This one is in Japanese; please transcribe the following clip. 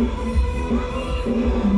Thank you.